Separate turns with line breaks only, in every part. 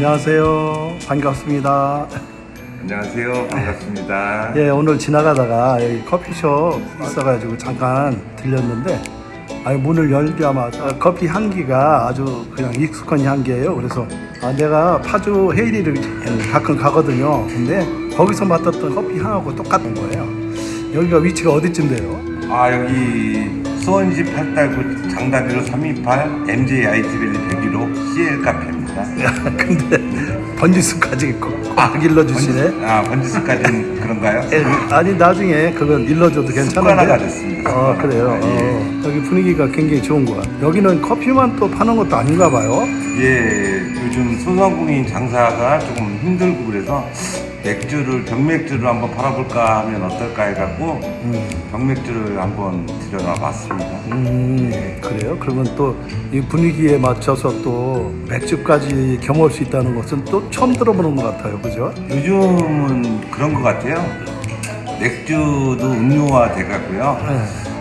안녕하세요. 반갑습니다.
안녕하세요. 반갑습니다.
예, 오늘 지나가다가 여기 커피숍 있어가지고 잠깐 들렸는데, 아니, 문을 열자마자 커피 향기가 아주 그냥 익숙한 향기예요. 그래서 아, 내가 파주 헤이리를 가끔 가거든요. 근데 거기서 맡았던 커피 향하고 똑같은 거예요. 여기가 위치가 어디쯤 돼요?
아 여기 수원시 팔달구 장다리로 328 MJ IT밸리 101호 CL 카페입니다.
야, 근데 번지수까지 꽉 일러주시네.
번지- 아 번지수까지는 그런가요?
예, 아니 나중에 그건 일러줘도 괜찮은데.
됐습니다.
어 그래요.
아, 예.
어, 여기 분위기가 굉장히 좋은 것 같아요. 여기는 커피만 또 파는 것도 아닌가 봐요.
예, 요즘 소상공인 장사가 조금 힘들고 그래서 맥주를 병맥주를 한번 팔아볼까 하면 어떨까 해갖고 병맥주를 한번 들여놔 봤습니다.
음 그래요. 그러면 또 이 분위기에 맞춰서 또 맥주까지 경험할 수 있다는 것은 또 처음 들어보는 것 같아요. 그죠?
요즘은 그런 것 같아요. 맥주도 음료화 돼가고요.
네.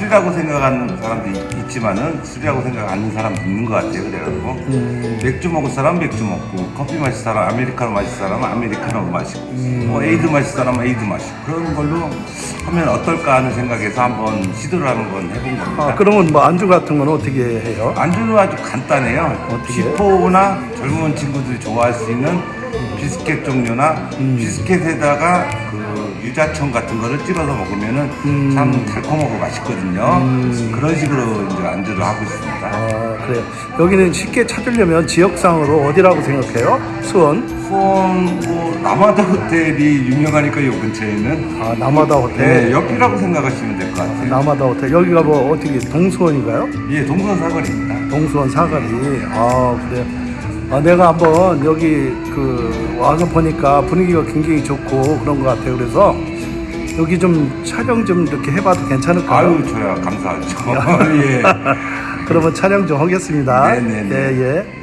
술이라고 생각하는 사람도 있, 지만은 술이라고 생각 안 하는 사람도 있는 것 같아요. 그래가지고
음.
맥주 먹을 사람 은 맥주 먹고 커피 마실 사람 아메리카노 마실 사람은 아메리카노 마시고
음.
뭐 에이드 마실 사람은 에이드 마시고 그런 걸로 하면 어떨까 하는 생각에서 한번 시도를 한번 해본 겁니다.
아 그러면 뭐 안주 같은 건 어떻게 해요?
안주는 아주 간단해요.
어떻게?
지포나 젊은 친구들이 좋아할 수 있는 비스켓 종류나
음.
비스켓에다가 그 유자청 같은 거를 찍어서 먹으면은
음.
참 달콤하고 맛있거든요. 그런 식으로 이제 안주를 하고 있습니다.
아 그래요. 여기는 쉽게 찾으려면 지역상으로 어디라고 생각해요? 수원?
수원 뭐 남아다 호텔이 유명하니까 요 근처에는
아 남아다
네,
호텔.
옆이라고 생각하시면 될 것 같아요.
남아다 호텔. 여기가 뭐 어떻게 동수원인가요?
예, 동선 사거리입니다.
동수원 사거리. 아 그래요. 아, 내가 한번 여기 그 와서 보니까 분위기가 굉장히 좋고 그런 것 같아요. 그래서 여기 좀 촬영 좀 이렇게 해봐도 괜찮을까요?
아유, 저야 감사하죠. 예.
그러면 촬영 좀 하겠습니다.
네네네.
예, 예.